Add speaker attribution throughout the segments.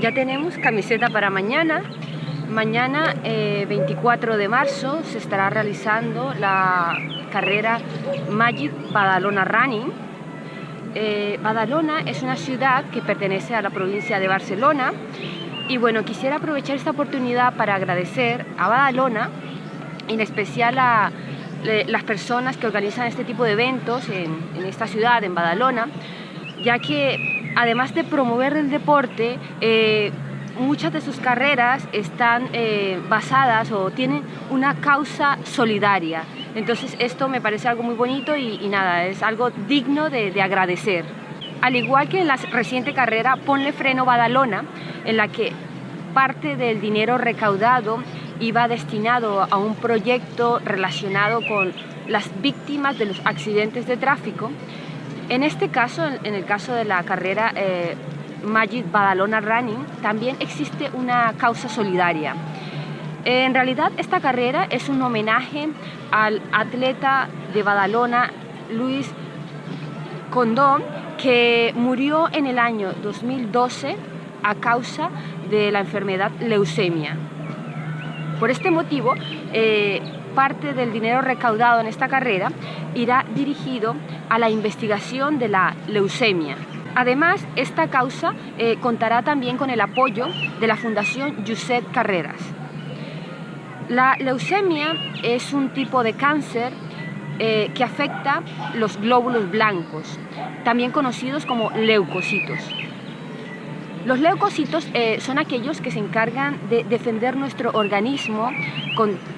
Speaker 1: ya tenemos camiseta para mañana. Mañana, 24 eh, de marzo, se estará realizando la carrera Magic Badalona Running. Eh, Badalona es una ciudad que pertenece a la provincia de Barcelona y bueno, quisiera aprovechar esta oportunidad para agradecer a Badalona, en especial a las personas que organizan este tipo de eventos en, esta ciudad, en Badalona, ya que además de promover el deporte, eh, muchas de sus carreras están eh, basadas o tienen una causa solidaria. Entonces esto me parece algo muy bonito y, nada, es algo digno de, de, agradecer. Al igual que en la reciente carrera Ponle Freno Badalona, en la que parte del dinero recaudado iba destinado a un proyecto relacionado con las víctimas de los accidentes de tráfico. En este caso, en el caso de la carrera eh, Magic Badalona Running, también existe una causa solidaria. En realidad esta carrera es un homenaje al atleta de Badalona, Luis Condón, que murió en el año 2012 a causa de la enfermedad leucemia. Por este motivo, eh, parte del dinero recaudado en esta carrera irá dirigido a la investigación de la leucemia. Además, esta causa eh, contará también con el apoyo de la Fundación Josep Carreras. La leucemia es un tipo de cáncer eh, que afecta los glóbulos blancos, también conocidos como leucocitos. Los leucocitos eh, son aquellos que se encargan de defender nuestro organismo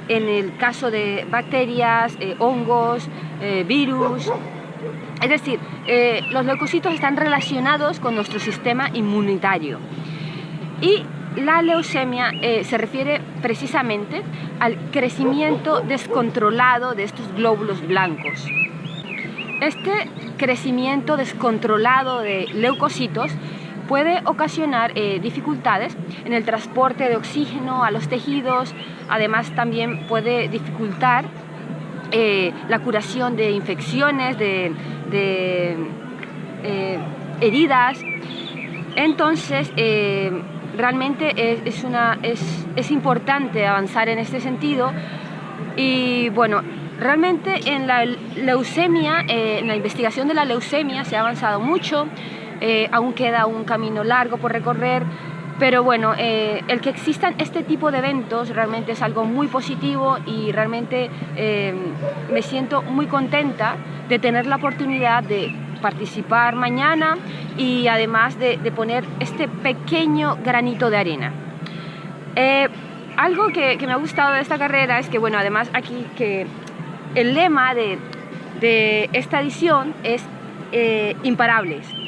Speaker 1: en el caso de bacterias, eh, hongos, eh, virus. Es decir, los leucocitos están relacionados con nuestro sistema inmunitario. Y la leucemia se refiere precisamente al crecimiento descontrolado de estos glóbulos blancos. Este crecimiento descontrolado de leucocitos puede ocasionar eh, dificultades en el transporte de oxígeno a los tejidos, además también puede dificultar eh, la curación de infecciones, de, eh, heridas. Entonces, realmente es, importante avanzar en este sentido. Y bueno, realmente en la leucemia, en la investigación de la leucemia se ha avanzado mucho, eh, aún queda un camino largo por recorrer, pero bueno, eh, el que existan este tipo de eventos realmente es algo muy positivo y realmente eh, me siento muy contenta de tener la oportunidad de participar mañana y además de, poner este pequeño granito de arena. algo que, me ha gustado de esta carrera es que, bueno, además aquí que el lema de, de esta edición es imparables.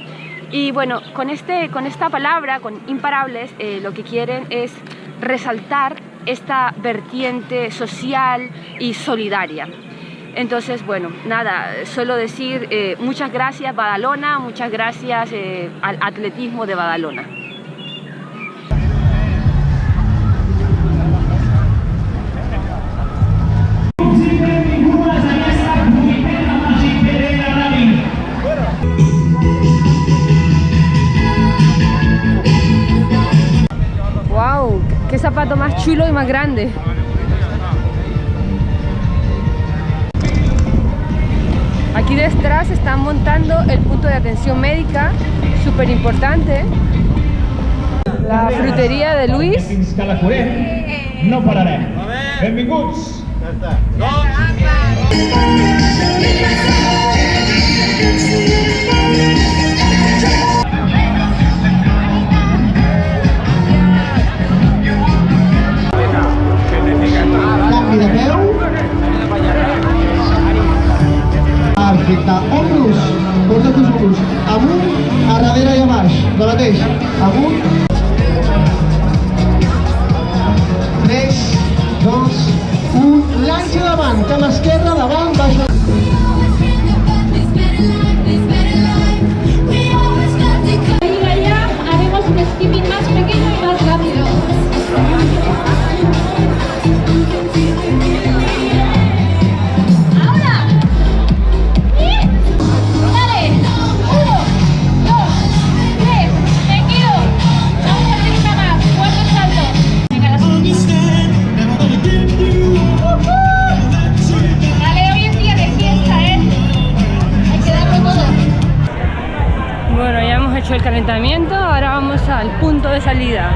Speaker 1: Y bueno, con, este, con esta palabra, con imparables, eh, lo que quieren es resaltar esta vertiente social y solidaria. Entonces, bueno, nada, solo decir eh, muchas gracias Badalona, muchas gracias eh, al atletismo de Badalona. Zapato más chulo y más grande. Aquí detrás están montando el punto de atención médica, súper importante. La frutería de Luis. No pararé. Benvinguts.
Speaker 2: Perfecte.
Speaker 1: Hecho el calentamiento, ahora vamos al punto de salida.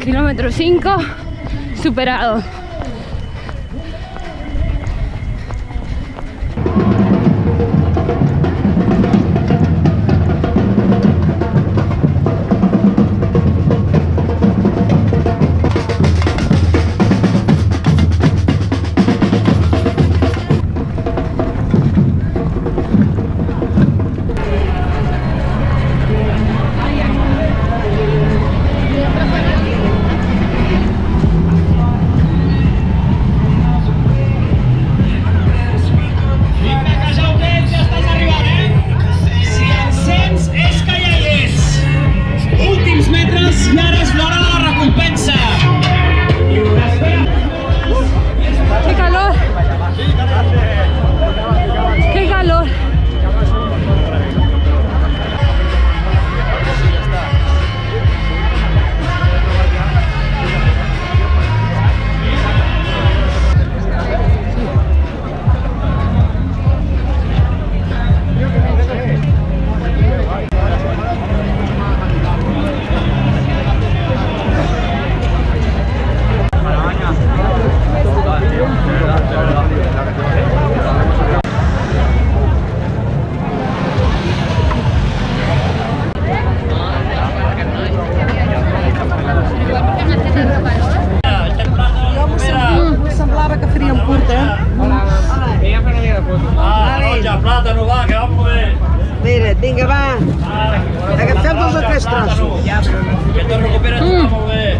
Speaker 1: Kilómetro 5 superado.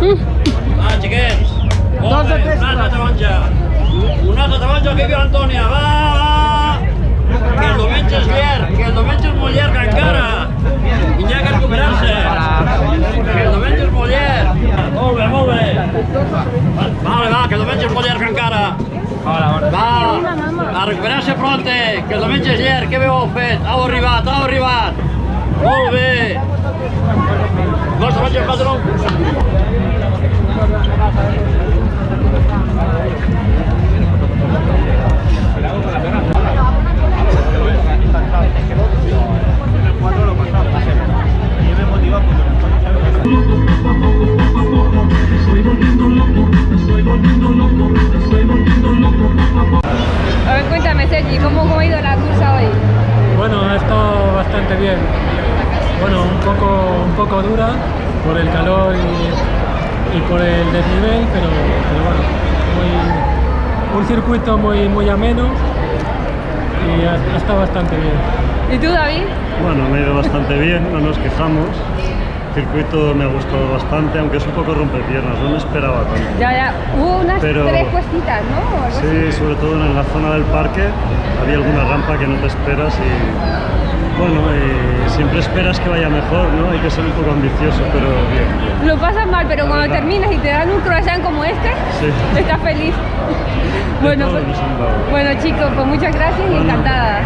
Speaker 3: Ver.
Speaker 4: Va,
Speaker 3: xiquets. Molt
Speaker 4: Dos
Speaker 3: bé,
Speaker 4: tres
Speaker 3: una altra taronja. Una altra taronja que viu Antònia, va, va. Que el diumenge és llarg, que el diumenge és molt llarg encara. I n'hi ha que recuperar-se. Que el diumenge és molt llarg. Molt bé, molt bé. Vale, va, que el diumenge és molt llarg encara. Va, a recuperar-se pronte, que el diumenge és llarg, què bé fet? Heu arribat, heu arribat. Molt bé.
Speaker 5: Nós rádio padrão. Thank you. Y, por el desnivel, pero, pero bueno, muy- un circuito muy, muy ameno y ha, ha estado bastante bien.
Speaker 1: ¿Y tú, David?
Speaker 6: Bueno, me ha ido bastante bien, no nos quejamos. El circuito me ha gustado bastante, aunque es un poco rompepiernas, no me esperaba tanto.
Speaker 1: Ya, ya. Hubo unas
Speaker 6: Pero-
Speaker 1: tres cuestitas, ¿no?
Speaker 6: Sí, sobre todo en la zona del parque había alguna rampa que no te esperas y bueno, siempre esperas que vaya mejor, ¿no? Hay que ser un poco ambicioso, pero bien. bien.
Speaker 1: Lo pasas mal, pero cuando
Speaker 6: verdad.
Speaker 1: terminas y te dan un croissant como este,
Speaker 6: Sí.
Speaker 1: estás feliz. Bueno, pues- bueno, chicos, pues muchas gracias y encantada.